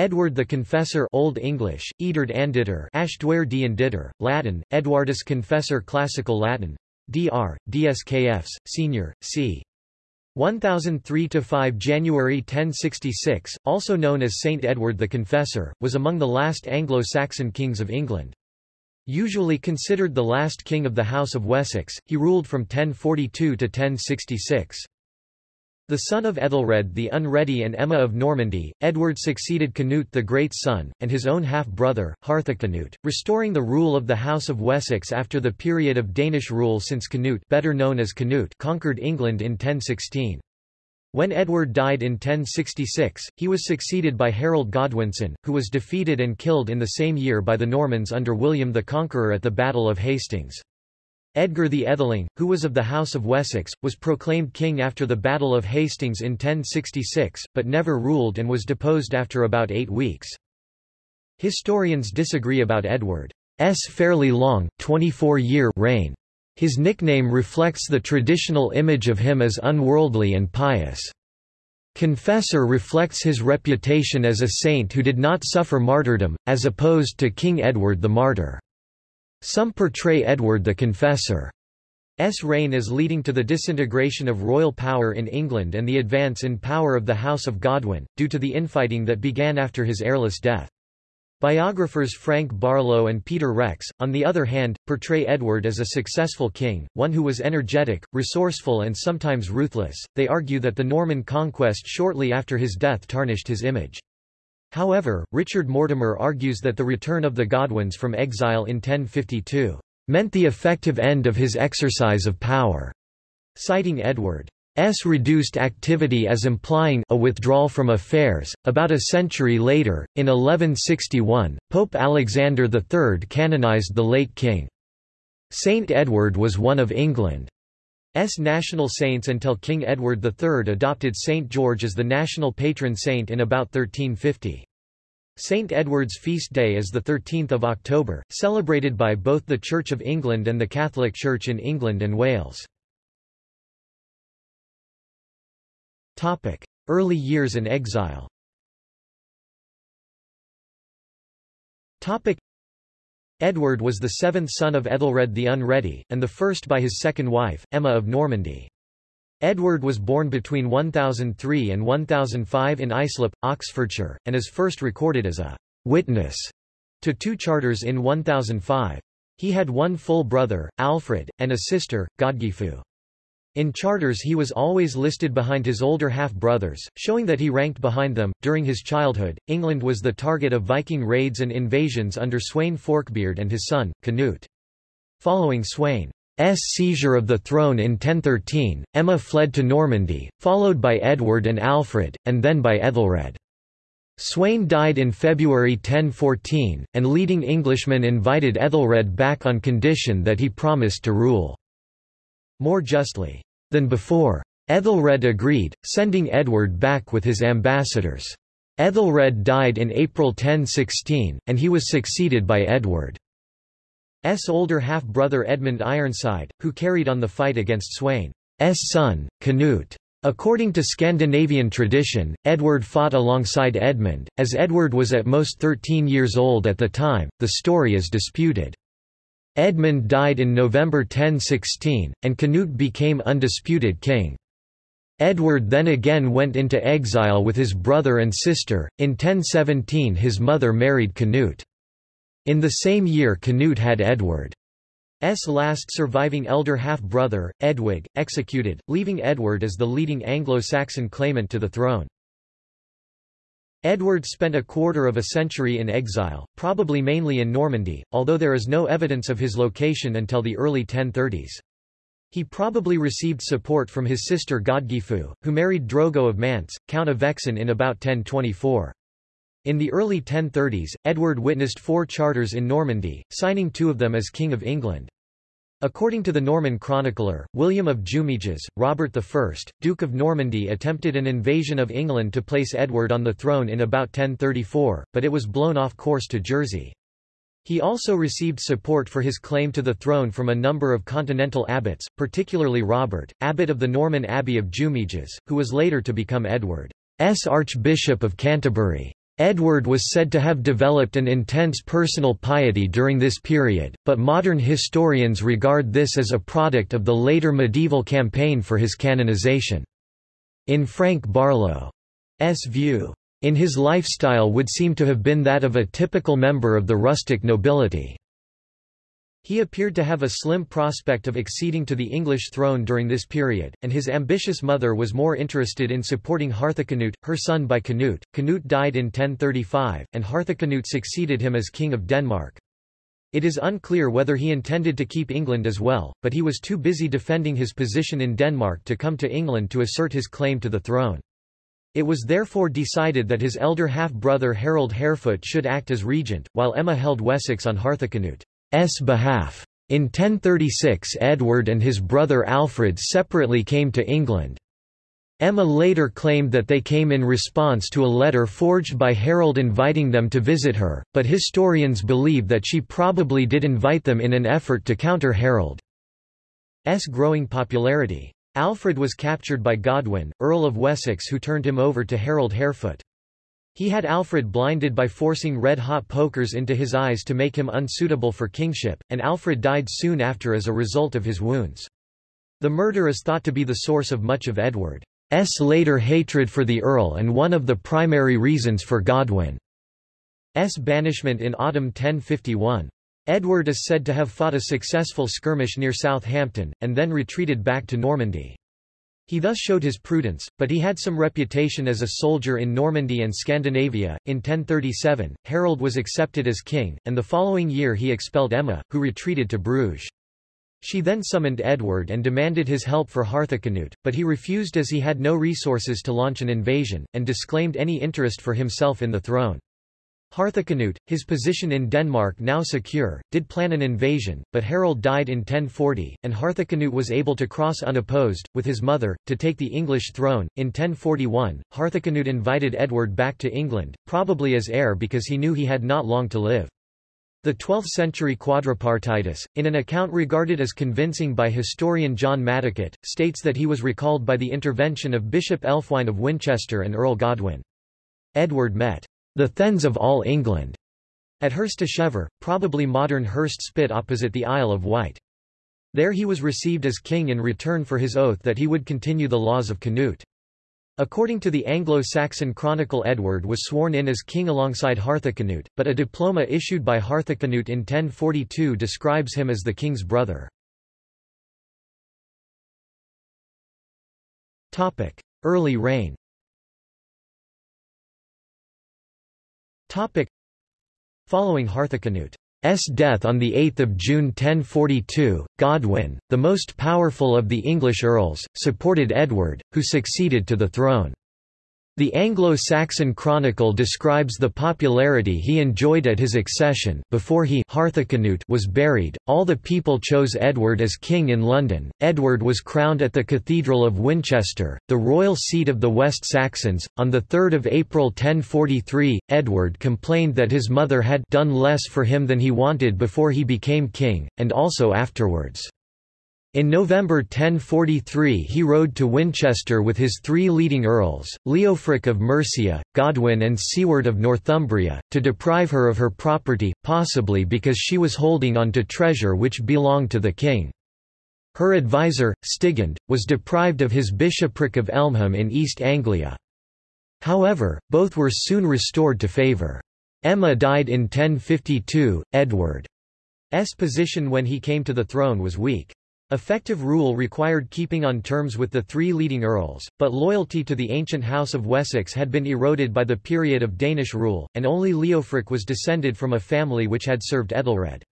Edward the Confessor Old English, Edard Anditor Ashdware Dianditor, Latin, Edwardus Confessor Classical Latin, Dr. DSKFs, Senior, c. 1003–5 January 1066, also known as Saint Edward the Confessor, was among the last Anglo-Saxon kings of England. Usually considered the last king of the House of Wessex, he ruled from 1042 to 1066. The son of Ethelred the Unready and Emma of Normandy, Edward succeeded Canute the Great's son, and his own half-brother, Harthacnut, restoring the rule of the House of Wessex after the period of Danish rule since Canute better known as Canute conquered England in 1016. When Edward died in 1066, he was succeeded by Harold Godwinson, who was defeated and killed in the same year by the Normans under William the Conqueror at the Battle of Hastings. Edgar the Etheling, who was of the House of Wessex, was proclaimed king after the Battle of Hastings in 1066, but never ruled and was deposed after about eight weeks. Historians disagree about Edward's fairly long, 24-year reign. His nickname reflects the traditional image of him as unworldly and pious. Confessor reflects his reputation as a saint who did not suffer martyrdom, as opposed to King Edward the Martyr. Some portray Edward the Confessor's reign as leading to the disintegration of royal power in England and the advance in power of the House of Godwin, due to the infighting that began after his heirless death. Biographers Frank Barlow and Peter Rex, on the other hand, portray Edward as a successful king, one who was energetic, resourceful and sometimes ruthless. They argue that the Norman conquest shortly after his death tarnished his image. However, Richard Mortimer argues that the return of the Godwins from exile in 1052 meant the effective end of his exercise of power, citing Edward's reduced activity as implying a withdrawal from affairs. About a century later, in 1161, Pope Alexander III canonized the late king. Saint Edward was one of England's national saints until King Edward III adopted Saint George as the national patron saint in about 1350. St. Edward's feast day is 13 October, celebrated by both the Church of England and the Catholic Church in England and Wales. Early years and exile Edward was the seventh son of Ethelred the Unready, and the first by his second wife, Emma of Normandy. Edward was born between 1003 and 1005 in Islip, Oxfordshire, and is first recorded as a witness to two charters in 1005. He had one full brother, Alfred, and a sister, Godgifu. In charters he was always listed behind his older half-brothers, showing that he ranked behind them. During his childhood, England was the target of Viking raids and invasions under Sweyn Forkbeard and his son, Canute. Following Sweyn S seizure of the throne in 1013, Emma fled to Normandy, followed by Edward and Alfred, and then by Ethelred. Sweyn died in February 1014, and leading Englishmen invited Ethelred back on condition that he promised to rule more justly than before. Ethelred agreed, sending Edward back with his ambassadors. Ethelred died in April 1016, and he was succeeded by Edward. S older half-brother Edmund Ironside, who carried on the fight against Sweyn's son, Canute. According to Scandinavian tradition, Edward fought alongside Edmund, as Edward was at most 13 years old at the time, the story is disputed. Edmund died in November 1016, and Canute became undisputed king. Edward then again went into exile with his brother and sister. In 1017 his mother married Canute. In the same year Canute had Edward's last surviving elder half-brother, Edwig, executed, leaving Edward as the leading Anglo-Saxon claimant to the throne. Edward spent a quarter of a century in exile, probably mainly in Normandy, although there is no evidence of his location until the early 1030s. He probably received support from his sister Godgifu, who married Drogo of Mantes, Count of Vexin in about 1024. In the early 1030s, Edward witnessed four charters in Normandy, signing two of them as King of England. According to the Norman chronicler, William of Jumièges, Robert I, Duke of Normandy attempted an invasion of England to place Edward on the throne in about 1034, but it was blown off course to Jersey. He also received support for his claim to the throne from a number of continental abbots, particularly Robert, abbot of the Norman Abbey of Jumièges, who was later to become Edward's Archbishop of Canterbury. Edward was said to have developed an intense personal piety during this period, but modern historians regard this as a product of the later medieval campaign for his canonization. In Frank Barlow's view, in his lifestyle would seem to have been that of a typical member of the rustic nobility. He appeared to have a slim prospect of acceding to the English throne during this period, and his ambitious mother was more interested in supporting Harthacnut, her son by Canute. Canute died in 1035, and Harthacnut succeeded him as King of Denmark. It is unclear whether he intended to keep England as well, but he was too busy defending his position in Denmark to come to England to assert his claim to the throne. It was therefore decided that his elder half-brother Harold Harefoot should act as regent, while Emma held Wessex on Harthacnut. S behalf. In 1036 Edward and his brother Alfred separately came to England. Emma later claimed that they came in response to a letter forged by Harold inviting them to visit her, but historians believe that she probably did invite them in an effort to counter Harold's growing popularity. Alfred was captured by Godwin, Earl of Wessex who turned him over to Harold Harefoot. He had Alfred blinded by forcing red-hot pokers into his eyes to make him unsuitable for kingship, and Alfred died soon after as a result of his wounds. The murder is thought to be the source of much of Edward's later hatred for the Earl and one of the primary reasons for Godwin's banishment in autumn 1051. Edward is said to have fought a successful skirmish near Southampton, and then retreated back to Normandy. He thus showed his prudence, but he had some reputation as a soldier in Normandy and Scandinavia. In 1037, Harold was accepted as king, and the following year he expelled Emma, who retreated to Bruges. She then summoned Edward and demanded his help for Harthacnut, but he refused as he had no resources to launch an invasion, and disclaimed any interest for himself in the throne. Harthacnut, his position in Denmark now secure, did plan an invasion, but Harold died in 1040, and Harthacnut was able to cross unopposed, with his mother, to take the English throne. In 1041, Harthacnut invited Edward back to England, probably as heir because he knew he had not long to live. The 12th-century Quadripartitus, in an account regarded as convincing by historian John Maddicott, states that he was recalled by the intervention of Bishop Elfwine of Winchester and Earl Godwin. Edward met the thegns of all England, at Hursteshever, probably modern Hurst Spit opposite the Isle of Wight. There he was received as king in return for his oath that he would continue the laws of Canute. According to the Anglo-Saxon chronicle Edward was sworn in as king alongside Harthacnut, but a diploma issued by Harthacnut in 1042 describes him as the king's brother. Early reign Topic. Following Harthacnut's death on 8 June 1042, Godwin, the most powerful of the English earls, supported Edward, who succeeded to the throne. The Anglo-Saxon Chronicle describes the popularity he enjoyed at his accession before he was buried. All the people chose Edward as king in London. Edward was crowned at the Cathedral of Winchester, the royal seat of the West Saxons. On the 3rd of April 1043, Edward complained that his mother had done less for him than he wanted before he became king, and also afterwards. In November 1043 he rode to Winchester with his three leading earls, Leofric of Mercia, Godwin and Siward of Northumbria, to deprive her of her property, possibly because she was holding on to treasure which belonged to the king. Her advisor, Stigand, was deprived of his bishopric of Elmham in East Anglia. However, both were soon restored to favour. Emma died in 1052, Edward's position when he came to the throne was weak. Effective rule required keeping on terms with the three leading earls, but loyalty to the ancient House of Wessex had been eroded by the period of Danish rule, and only Leofric was descended from a family which had served Ethelred.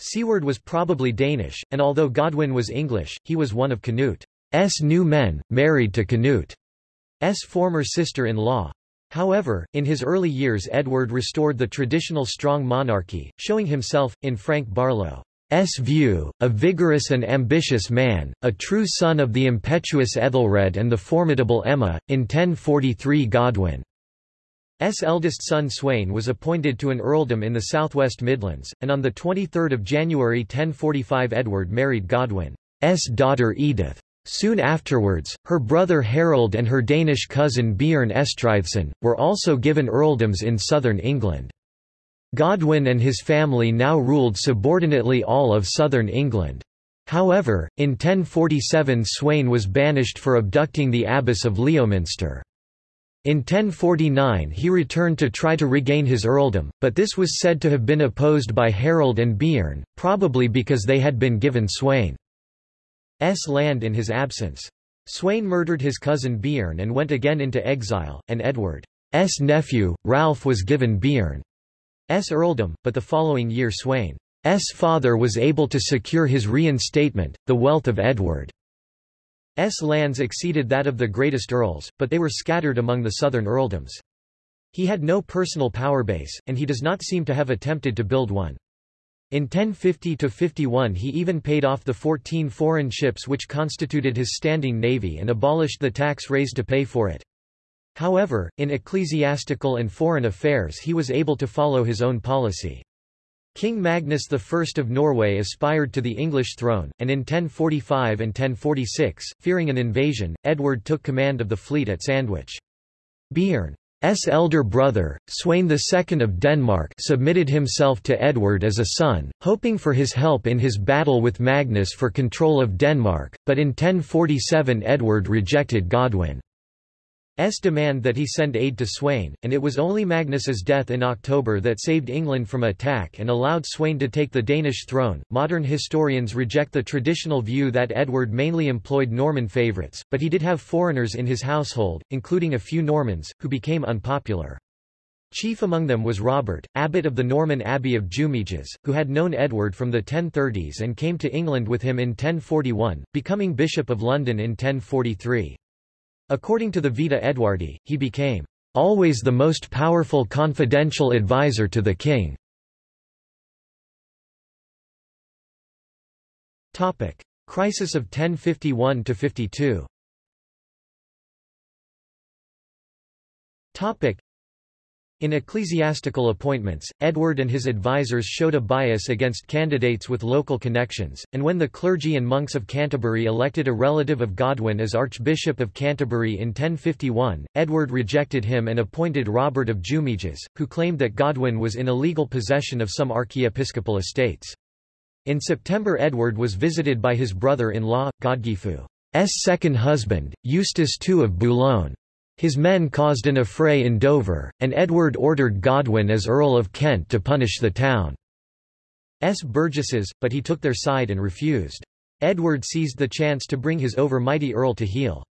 Siward was probably Danish, and although Godwin was English, he was one of Canute's new men, married to Canute's former sister-in-law. However, in his early years Edward restored the traditional strong monarchy, showing himself, in Frank Barlow, view, a vigorous and ambitious man, a true son of the impetuous Ethelred and the formidable Emma. In 1043 Godwin. S. eldest son Sweyn was appointed to an earldom in the southwest Midlands, and on 23 January 1045 Edward married Godwin's daughter Edith. Soon afterwards, her brother Harold and her Danish cousin Björn Estridsson, were also given earldoms in southern England. Godwin and his family now ruled subordinately all of southern England. However, in 1047 Sweyn was banished for abducting the abbess of Leominster. In 1049 he returned to try to regain his earldom, but this was said to have been opposed by Harold and Björn, probably because they had been given Sweyn's land in his absence. Sweyn murdered his cousin Björn and went again into exile, and Edward's nephew, Ralph was given Björn's earldom, but the following year Sweyn's father was able to secure his reinstatement, the wealth of Edward S lands exceeded that of the greatest earls, but they were scattered among the southern earldoms. He had no personal power base, and he does not seem to have attempted to build one. In 1050–51 he even paid off the 14 foreign ships which constituted his standing navy and abolished the tax raised to pay for it. However, in ecclesiastical and foreign affairs he was able to follow his own policy. King Magnus I of Norway aspired to the English throne, and in 1045 and 1046, fearing an invasion, Edward took command of the fleet at Sandwich. Björn's elder brother, Sweyn II of Denmark submitted himself to Edward as a son, hoping for his help in his battle with Magnus for control of Denmark, but in 1047 Edward rejected Godwin. S demand that he send aid to Sweyn, and it was only Magnus's death in October that saved England from attack and allowed Sweyn to take the Danish throne. Modern historians reject the traditional view that Edward mainly employed Norman favourites, but he did have foreigners in his household, including a few Normans, who became unpopular. Chief among them was Robert, abbot of the Norman Abbey of Jumièges, who had known Edward from the 1030s and came to England with him in 1041, becoming Bishop of London in 1043. According to the Vita Edwardi, he became always the most powerful confidential advisor to the king. Topic: Crisis of 1051 to 52. Topic: in ecclesiastical appointments, Edward and his advisers showed a bias against candidates with local connections, and when the clergy and monks of Canterbury elected a relative of Godwin as Archbishop of Canterbury in 1051, Edward rejected him and appointed Robert of Jumièges, who claimed that Godwin was in illegal possession of some archiepiscopal estates. In September Edward was visited by his brother-in-law, Godgifu's second husband, Eustace II of Boulogne. His men caused an affray in Dover, and Edward ordered Godwin as Earl of Kent to punish the town's burgesses, but he took their side and refused. Edward seized the chance to bring his overmighty earl to heel.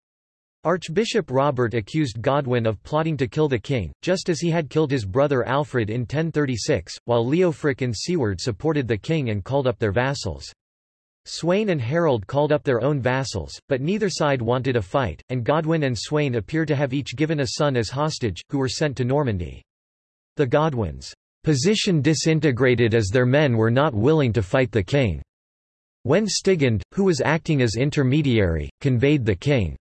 Archbishop Robert accused Godwin of plotting to kill the king, just as he had killed his brother Alfred in 1036, while Leofric and Siward supported the king and called up their vassals. Sweyn and Harold called up their own vassals, but neither side wanted a fight, and Godwin and Sweyn appear to have each given a son as hostage, who were sent to Normandy. The Godwins' position disintegrated as their men were not willing to fight the king. When Stigand, who was acting as intermediary, conveyed the king's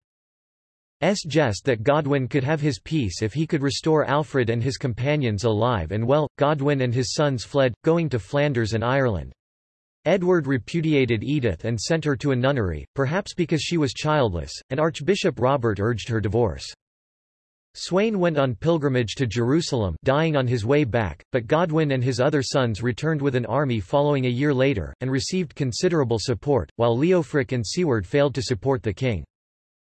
jest that Godwin could have his peace if he could restore Alfred and his companions alive and well, Godwin and his sons fled, going to Flanders and Ireland. Edward repudiated Edith and sent her to a nunnery, perhaps because she was childless, and Archbishop Robert urged her divorce. Sweyn went on pilgrimage to Jerusalem dying on his way back, but Godwin and his other sons returned with an army following a year later, and received considerable support, while Leofric and Siward failed to support the king.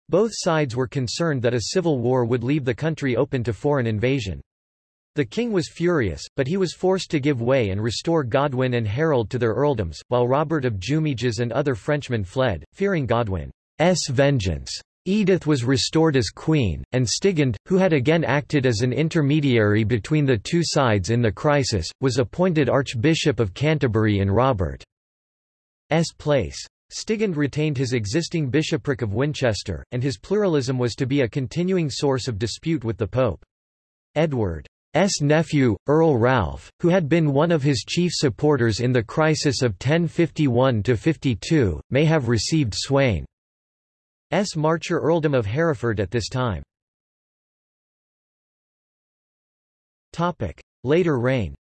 Both sides were concerned that a civil war would leave the country open to foreign invasion. The king was furious, but he was forced to give way and restore Godwin and Harold to their earldoms, while Robert of Jumièges and other Frenchmen fled, fearing Godwin's vengeance. Edith was restored as queen, and Stigand, who had again acted as an intermediary between the two sides in the crisis, was appointed Archbishop of Canterbury in Robert's place. Stigand retained his existing bishopric of Winchester, and his pluralism was to be a continuing source of dispute with the Pope. Edward S. nephew, Earl Ralph, who had been one of his chief supporters in the crisis of 1051–52, may have received Sweyn's Marcher earldom of Hereford at this time. Later reign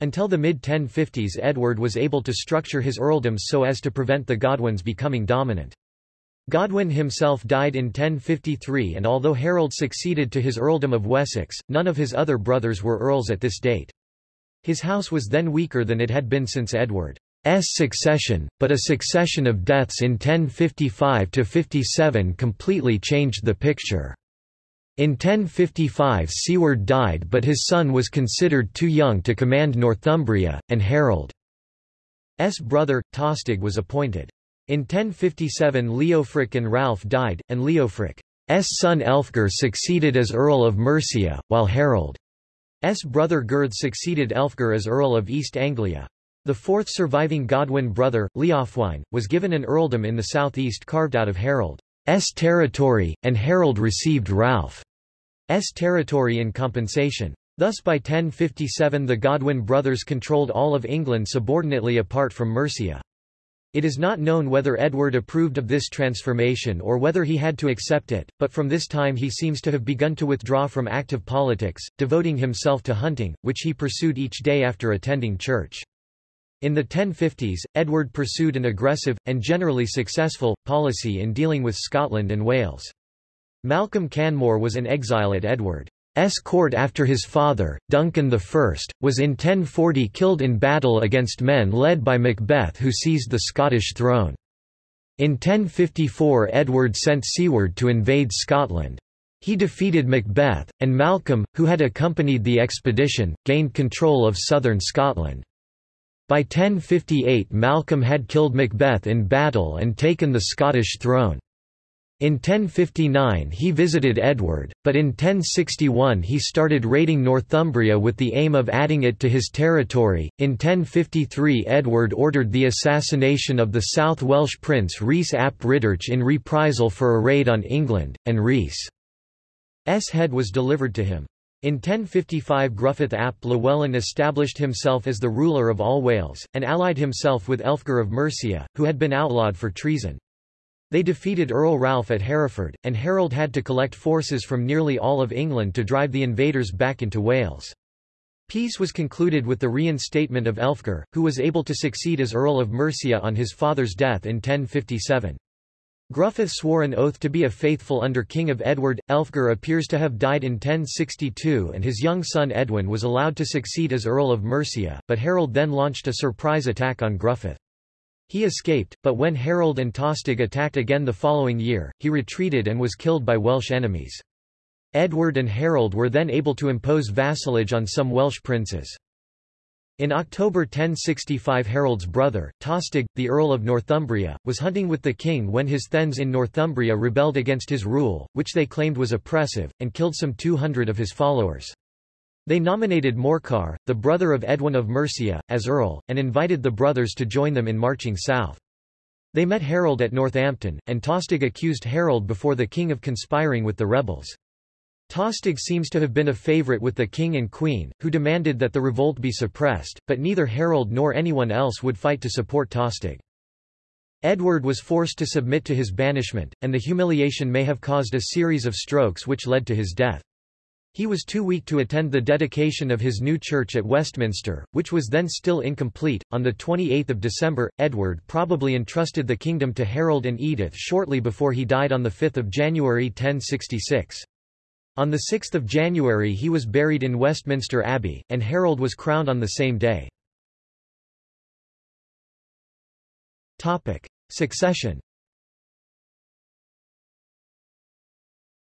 Until the mid-1050s Edward was able to structure his earldoms so as to prevent the Godwins becoming dominant. Godwin himself died in 1053 and although Harold succeeded to his earldom of Wessex, none of his other brothers were earls at this date. His house was then weaker than it had been since Edward's succession, but a succession of deaths in 1055–57 completely changed the picture. In 1055 Siward died but his son was considered too young to command Northumbria, and Harold's brother, Tostig was appointed. In 1057 Leofric and Ralph died, and Leofric's son Elfgar succeeded as Earl of Mercia, while Harold's brother Gyrth succeeded Elfgar as Earl of East Anglia. The fourth surviving Godwin brother, Leofwine, was given an earldom in the southeast carved out of Harold's territory, and Harold received Ralph's territory in compensation. Thus by 1057 the Godwin brothers controlled all of England subordinately apart from Mercia. It is not known whether Edward approved of this transformation or whether he had to accept it, but from this time he seems to have begun to withdraw from active politics, devoting himself to hunting, which he pursued each day after attending church. In the 1050s, Edward pursued an aggressive, and generally successful, policy in dealing with Scotland and Wales. Malcolm Canmore was an exile at Edward. S court after his father, Duncan I, was in 1040 killed in battle against men led by Macbeth who seized the Scottish throne. In 1054 Edward sent Siward to invade Scotland. He defeated Macbeth, and Malcolm, who had accompanied the expedition, gained control of southern Scotland. By 1058 Malcolm had killed Macbeth in battle and taken the Scottish throne. In 1059 he visited Edward, but in 1061 he started raiding Northumbria with the aim of adding it to his territory. In 1053 Edward ordered the assassination of the South Welsh prince Rhys ap Rhydderch in reprisal for a raid on England, and Rhys's head was delivered to him. In 1055 Gruffydd ap Llywelyn established himself as the ruler of all Wales, and allied himself with Elfgar of Mercia, who had been outlawed for treason. They defeated Earl Ralph at Hereford, and Harold had to collect forces from nearly all of England to drive the invaders back into Wales. Peace was concluded with the reinstatement of Elfgar, who was able to succeed as Earl of Mercia on his father's death in 1057. Gruffydd swore an oath to be a faithful under King of Edward. Elfgar appears to have died in 1062 and his young son Edwin was allowed to succeed as Earl of Mercia, but Harold then launched a surprise attack on Gruffydd. He escaped, but when Harold and Tostig attacked again the following year, he retreated and was killed by Welsh enemies. Edward and Harold were then able to impose vassalage on some Welsh princes. In October 1065 Harold's brother, Tostig, the Earl of Northumbria, was hunting with the king when his thegns in Northumbria rebelled against his rule, which they claimed was oppressive, and killed some 200 of his followers. They nominated Morcar, the brother of Edwin of Mercia, as earl, and invited the brothers to join them in marching south. They met Harold at Northampton, and Tostig accused Harold before the king of conspiring with the rebels. Tostig seems to have been a favourite with the king and queen, who demanded that the revolt be suppressed, but neither Harold nor anyone else would fight to support Tostig. Edward was forced to submit to his banishment, and the humiliation may have caused a series of strokes which led to his death. He was too weak to attend the dedication of his new church at Westminster, which was then still incomplete. On the 28th of December, Edward probably entrusted the kingdom to Harold and Edith shortly before he died on the 5th of January 1066. On the 6th of January he was buried in Westminster Abbey, and Harold was crowned on the same day. Succession.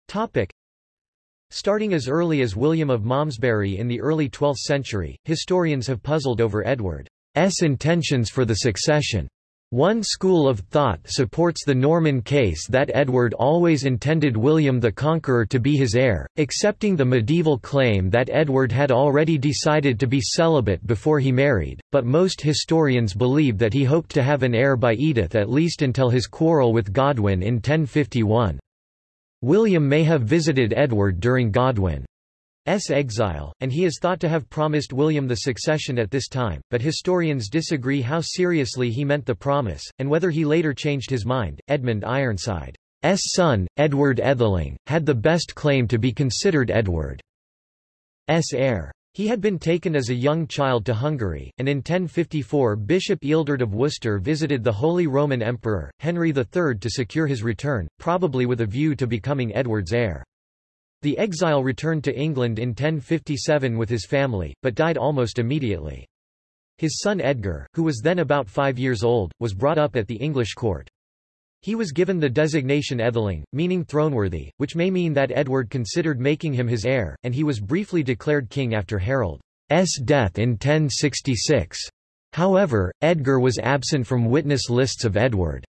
Topic: Starting as early as William of Malmesbury in the early 12th century, historians have puzzled over Edward's intentions for the succession. One school of thought supports the Norman case that Edward always intended William the Conqueror to be his heir, accepting the medieval claim that Edward had already decided to be celibate before he married, but most historians believe that he hoped to have an heir by Edith at least until his quarrel with Godwin in 1051. William may have visited Edward during Godwin's exile, and he is thought to have promised William the succession at this time, but historians disagree how seriously he meant the promise, and whether he later changed his mind. Edmund Ironside's son, Edward Etheling, had the best claim to be considered Edward's heir. He had been taken as a young child to Hungary, and in 1054 Bishop Ealdred of Worcester visited the Holy Roman Emperor, Henry III to secure his return, probably with a view to becoming Edward's heir. The exile returned to England in 1057 with his family, but died almost immediately. His son Edgar, who was then about five years old, was brought up at the English court. He was given the designation Etheling, meaning throneworthy, which may mean that Edward considered making him his heir, and he was briefly declared king after Harold's death in 1066. However, Edgar was absent from witness lists of Edward's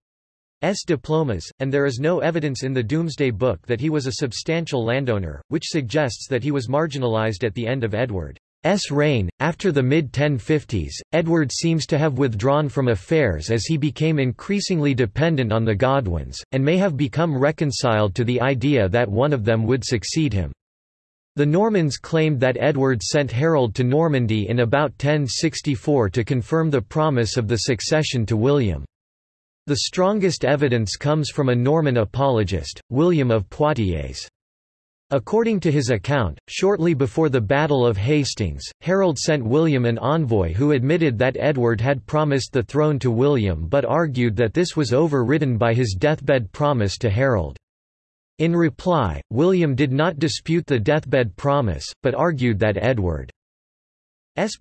diplomas, and there is no evidence in the Domesday Book that he was a substantial landowner, which suggests that he was marginalised at the end of Edward. S reign. After the mid-1050s, Edward seems to have withdrawn from affairs as he became increasingly dependent on the Godwins, and may have become reconciled to the idea that one of them would succeed him. The Normans claimed that Edward sent Harold to Normandy in about 1064 to confirm the promise of the succession to William. The strongest evidence comes from a Norman apologist, William of Poitiers. According to his account, shortly before the Battle of Hastings, Harold sent William an envoy who admitted that Edward had promised the throne to William but argued that this was overridden by his deathbed promise to Harold. In reply, William did not dispute the deathbed promise, but argued that Edward's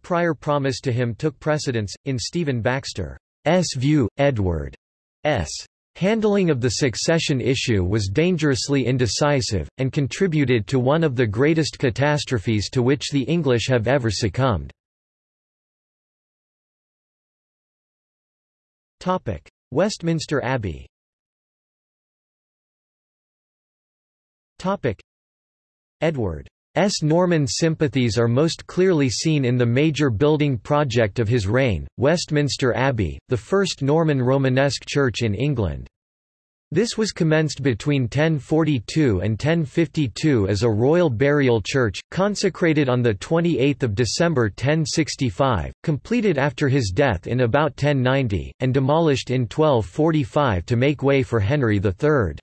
prior promise to him took precedence. In Stephen Baxter's view, Edward's Handling of the succession issue was dangerously indecisive, and contributed to one of the greatest catastrophes to which the English have ever succumbed. Westminster Abbey Edward S. Norman sympathies are most clearly seen in the major building project of his reign, Westminster Abbey, the first Norman Romanesque church in England. This was commenced between 1042 and 1052 as a royal burial church, consecrated on 28 December 1065, completed after his death in about 1090, and demolished in 1245 to make way for Henry III's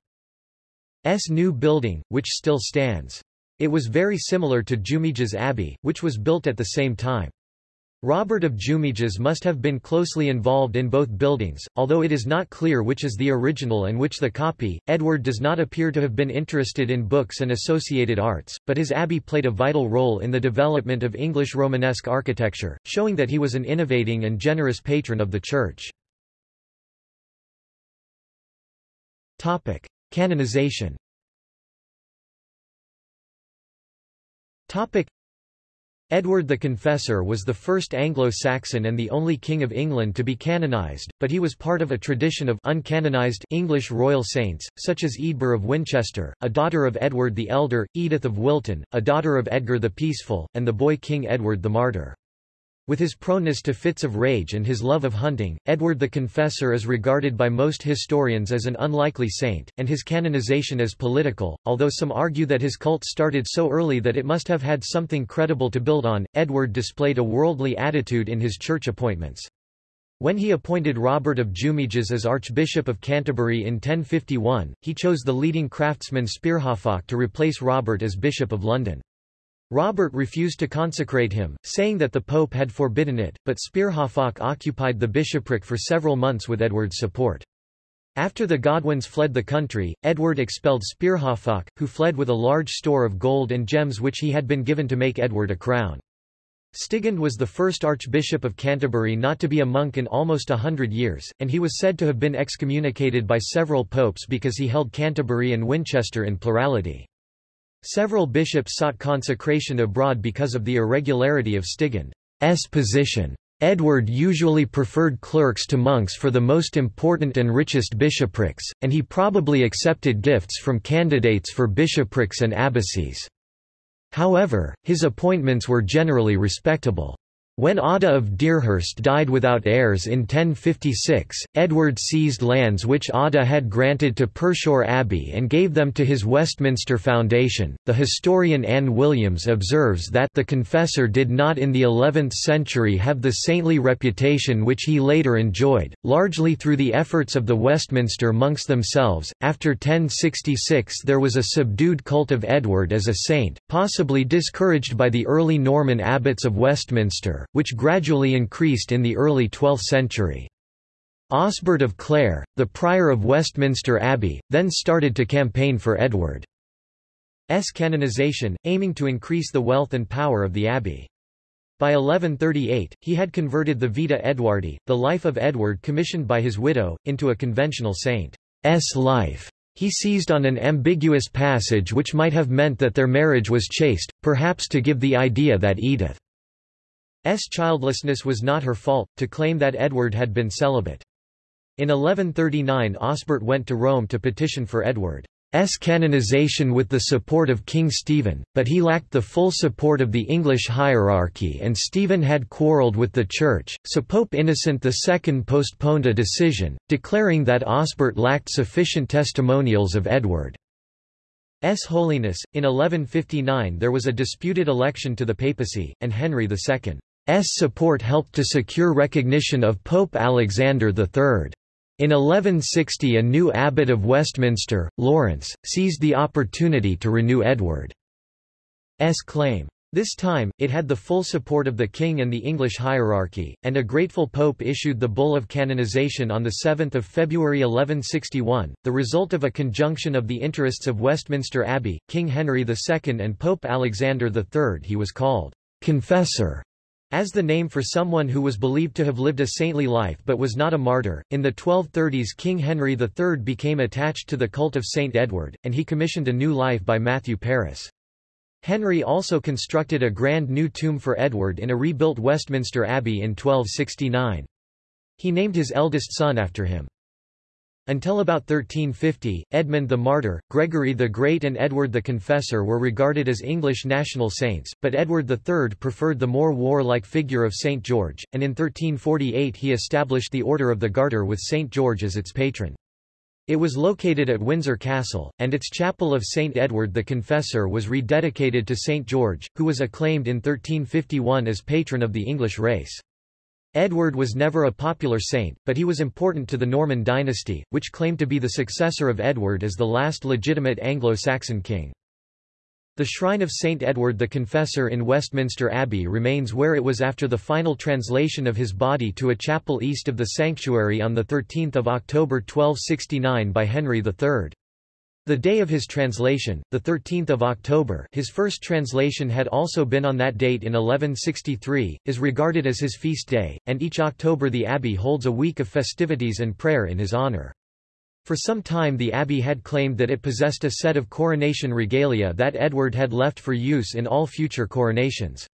new building, which still stands. It was very similar to Jumièges Abbey, which was built at the same time. Robert of Jumièges must have been closely involved in both buildings, although it is not clear which is the original and which the copy. Edward does not appear to have been interested in books and associated arts, but his abbey played a vital role in the development of English Romanesque architecture, showing that he was an innovating and generous patron of the church. Topic: Canonization. Edward the Confessor was the first Anglo-Saxon and the only king of England to be canonized, but he was part of a tradition of uncanonized English royal saints, such as Eadburh of Winchester, a daughter of Edward the Elder, Edith of Wilton, a daughter of Edgar the Peaceful, and the boy King Edward the Martyr. With his proneness to fits of rage and his love of hunting, Edward the Confessor is regarded by most historians as an unlikely saint, and his canonization as political, although some argue that his cult started so early that it must have had something credible to build on. Edward displayed a worldly attitude in his church appointments. When he appointed Robert of Jumièges as Archbishop of Canterbury in 1051, he chose the leading craftsman Spearhafoc to replace Robert as Bishop of London. Robert refused to consecrate him, saying that the Pope had forbidden it, but Spearhafoc occupied the bishopric for several months with Edward's support. After the Godwins fled the country, Edward expelled Spearhafoc, who fled with a large store of gold and gems which he had been given to make Edward a crown. Stigand was the first Archbishop of Canterbury not to be a monk in almost a hundred years, and he was said to have been excommunicated by several popes because he held Canterbury and Winchester in plurality. Several bishops sought consecration abroad because of the irregularity of Stigand's position. Edward usually preferred clerks to monks for the most important and richest bishoprics, and he probably accepted gifts from candidates for bishoprics and abbacies. However, his appointments were generally respectable. When Odda of Deerhurst died without heirs in 1056, Edward seized lands which Odda had granted to Pershore Abbey and gave them to his Westminster Foundation. The historian Ann Williams observes that the confessor did not in the 11th century have the saintly reputation which he later enjoyed, largely through the efforts of the Westminster monks themselves. After 1066 there was a subdued cult of Edward as a saint, possibly discouraged by the early Norman abbots of Westminster which gradually increased in the early 12th century. Osbert of Clare, the prior of Westminster Abbey, then started to campaign for Edward's canonization, aiming to increase the wealth and power of the abbey. By 1138, he had converted the Vita Edwardi, the life of Edward commissioned by his widow, into a conventional saint's life. He seized on an ambiguous passage which might have meant that their marriage was chaste, perhaps to give the idea that Edith S. childlessness was not her fault, to claim that Edward had been celibate. In 1139 Osbert went to Rome to petition for Edward's canonization with the support of King Stephen, but he lacked the full support of the English hierarchy and Stephen had quarrelled with the Church, so Pope Innocent II postponed a decision, declaring that Osbert lacked sufficient testimonials of Edward's holiness. In 1159 there was a disputed election to the papacy, and Henry II S support helped to secure recognition of Pope Alexander III. In 1160 a new abbot of Westminster, Lawrence, seized the opportunity to renew Edward's claim. This time, it had the full support of the king and the English hierarchy, and a grateful pope issued the bull of canonization on 7 February 1161, the result of a conjunction of the interests of Westminster Abbey, King Henry II and Pope Alexander III he was called confessor as the name for someone who was believed to have lived a saintly life but was not a martyr. In the 1230s King Henry III became attached to the cult of Saint Edward, and he commissioned a new life by Matthew Paris. Henry also constructed a grand new tomb for Edward in a rebuilt Westminster Abbey in 1269. He named his eldest son after him. Until about 1350, Edmund the Martyr, Gregory the Great and Edward the Confessor were regarded as English national saints, but Edward III preferred the more warlike figure of St. George, and in 1348 he established the Order of the Garter with St. George as its patron. It was located at Windsor Castle, and its chapel of St. Edward the Confessor was rededicated to St. George, who was acclaimed in 1351 as patron of the English race. Edward was never a popular saint, but he was important to the Norman dynasty, which claimed to be the successor of Edward as the last legitimate Anglo-Saxon king. The shrine of St. Edward the Confessor in Westminster Abbey remains where it was after the final translation of his body to a chapel east of the sanctuary on 13 October 1269 by Henry III. The day of his translation, 13 October his first translation had also been on that date in 1163, is regarded as his feast day, and each October the abbey holds a week of festivities and prayer in his honor. For some time the abbey had claimed that it possessed a set of coronation regalia that Edward had left for use in all future coronations.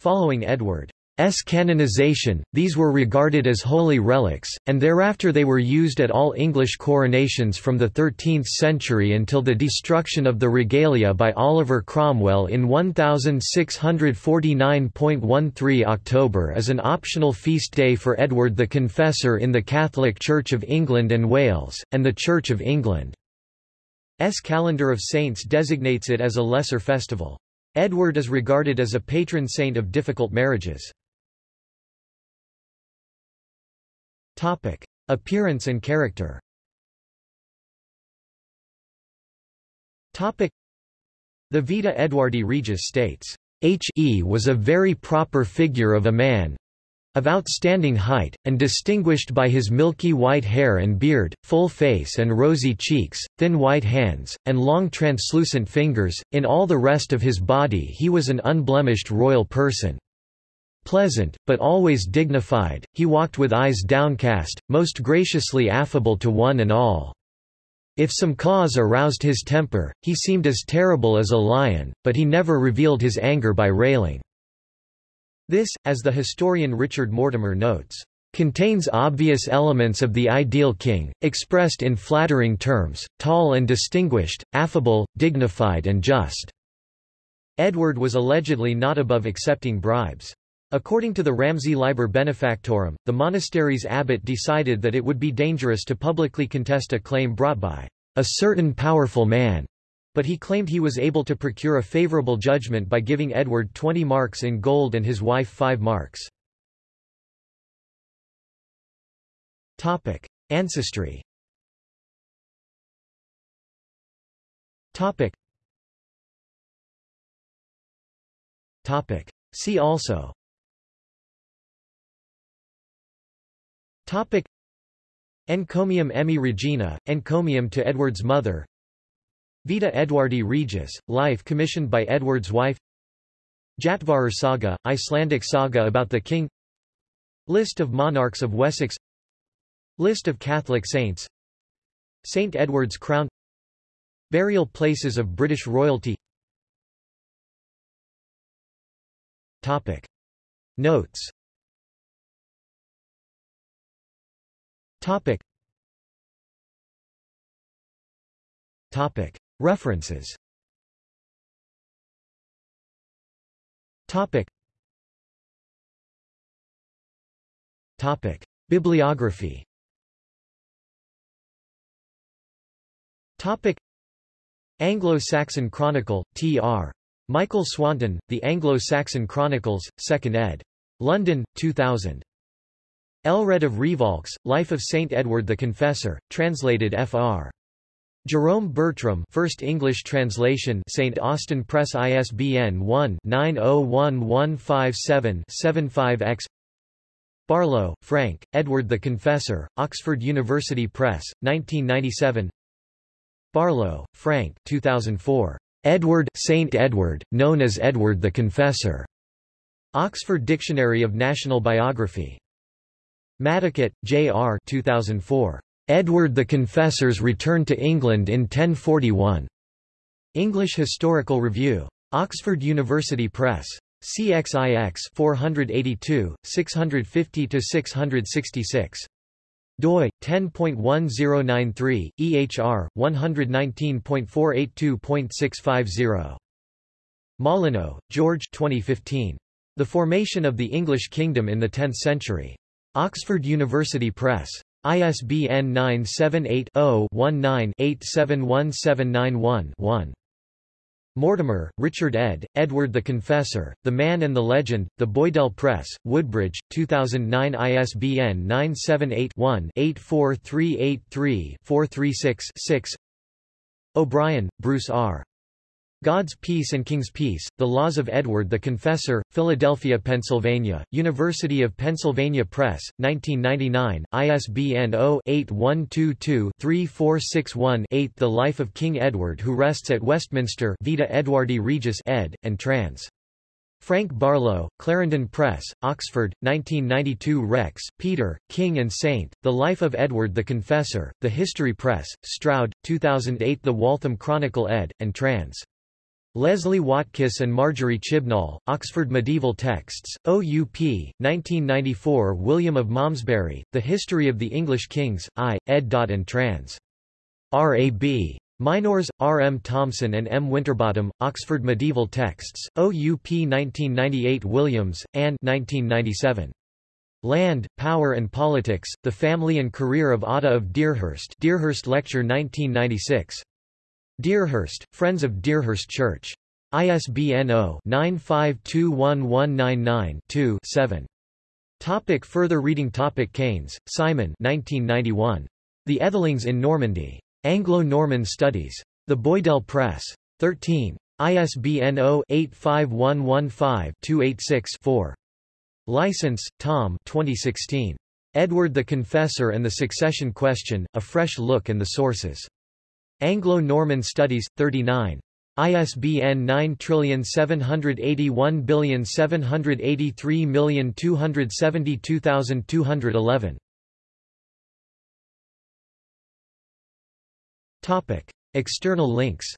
Following Edward S canonization, these were regarded as holy relics, and thereafter they were used at all English coronations from the 13th century until the destruction of the regalia by Oliver Cromwell in 1649.13 October is an optional feast day for Edward the Confessor in the Catholic Church of England and Wales, and the Church of England's calendar of saints designates it as a lesser festival. Edward is regarded as a patron saint of difficult marriages. Topic: Appearance and character. Topic: The Vita Edwardi Regis states, H.E. was a very proper figure of a man, of outstanding height, and distinguished by his milky white hair and beard, full face and rosy cheeks, thin white hands, and long translucent fingers, in all the rest of his body he was an unblemished royal person. Pleasant, but always dignified, he walked with eyes downcast, most graciously affable to one and all. If some cause aroused his temper, he seemed as terrible as a lion, but he never revealed his anger by railing. This, as the historian Richard Mortimer notes, contains obvious elements of the ideal king, expressed in flattering terms, tall and distinguished, affable, dignified and just. Edward was allegedly not above accepting bribes. According to the Ramsey Liber Benefactorum, the monastery's abbot decided that it would be dangerous to publicly contest a claim brought by a certain powerful man, but he claimed he was able to procure a favorable judgment by giving Edward 20 marks in gold and his wife 5 marks. Topic: Ancestry. Topic. Topic. See also. Topic. Encomium Emmae Reginae, encomium to Edward's mother. Vita Edwardi Regis, life commissioned by Edward's wife. Jatvarar saga, Icelandic saga about the king. List of monarchs of Wessex. List of Catholic saints. St. Edward's crown. Burial places of British royalty. Topic. Notes Topic. Topic. References Topic. Topic. Bibliography Topic. Anglo-Saxon Chronicle, T.R. Michael Swanton, The Anglo-Saxon Chronicles, 2nd ed. London, 2000. Aelred of Rievaulx, Life of Saint Edward the Confessor, translated Fr. Jerome Bertram First English translation St. Austin Press ISBN 1-901157-75-X Barlow, Frank, Edward the Confessor, Oxford University Press, 1997 Barlow, Frank 2004. Edward Saint Edward, known as Edward the Confessor. Oxford Dictionary of National Biography. Maddicott, J. R. 2004. Edward the Confessor's Return to England in 1041. English Historical Review. Oxford University Press. CXIX 482, 650-666. doi 10.1093 EHR 119.482.650 Molyneux, George 2015. The Formation of the English Kingdom in the Tenth Century. Oxford University Press. ISBN 978-0-19-871791-1. Mortimer, Richard ed., Edward the Confessor, The Man and the Legend, The Boydell Press, Woodbridge, 2009 ISBN 978-1-84383-436-6 O'Brien, Bruce R. God's Peace and King's Peace, The Laws of Edward the Confessor, Philadelphia, Pennsylvania, University of Pennsylvania Press, 1999, ISBN 0-8122-3461-8 The Life of King Edward Who Rests at Westminster Vita Edwardi Regis ed., and trans. Frank Barlow, Clarendon Press, Oxford, 1992 Rex, Peter, King and Saint, The Life of Edward the Confessor, The History Press, Stroud, 2008 The Waltham Chronicle ed., and trans. Leslie Watkiss and Marjorie Chibnall, Oxford Medieval Texts, OUP, 1994 William of Malmesbury, The History of the English Kings, I, ed. Ann trans. R.A.B. Mynors, R. M. Thompson and M. Winterbottom, Oxford Medieval Texts, OUP 1998 Williams, and 1997. Land, Power and Politics, The Family and Career of Odda of Deerhurst Deerhurst Lecture 1996. Deerhurst, Friends of Deerhurst Church. ISBN 0-9521199-2-7. Topic further reading Topic Keynes, Simon 1991. The Æthelings in Normandy. Anglo-Norman Studies. The Boydell Press. 13. ISBN 0-85115-286-4. Licence, Tom 2016. Edward the Confessor and the Succession Question, A Fresh Look and the Sources. Anglo-Norman Studies, 39. ISBN 9781783272211. Topic: External links.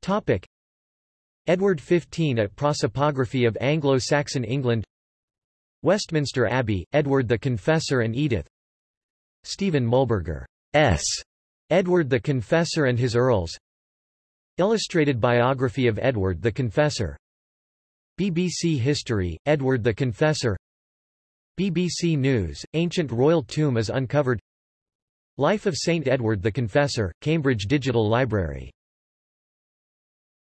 Topic: Edward XV at Prosopography of Anglo-Saxon England Westminster Abbey, Edward the Confessor and Edith Stephen Muhlberger S. Edward the Confessor and His Earls. Illustrated biography of Edward the Confessor. BBC History, Edward the Confessor. BBC News, Ancient Royal Tomb is uncovered. Life of Saint Edward the Confessor, Cambridge Digital Library